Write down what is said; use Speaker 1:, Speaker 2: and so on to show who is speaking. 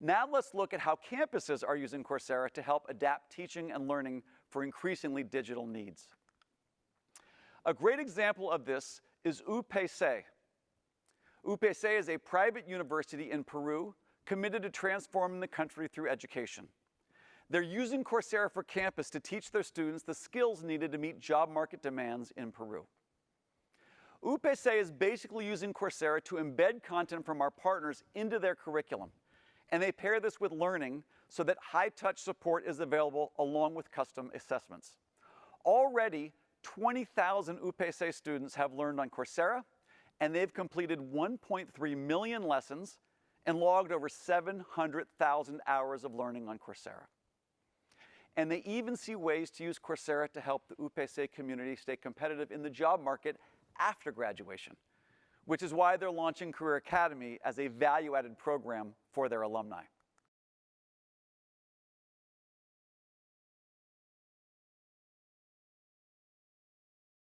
Speaker 1: Now let's look at how campuses are using Coursera to help adapt teaching and learning for increasingly digital needs. A great example of this is UPC. UPC is a private university in Peru committed to transforming the country through education. They're using Coursera for Campus to teach their students the skills needed to meet job market demands in Peru. UPC is basically using Coursera to embed content from our partners into their curriculum. And they pair this with learning so that high-touch support is available along with custom assessments. Already, 20,000 UPC students have learned on Coursera, and they've completed 1.3 million lessons and logged over 700,000 hours of learning on Coursera. And they even see ways to use Coursera to help the UPC community stay competitive in the job market after graduation, which is why they're launching Career Academy as a value-added program for their alumni.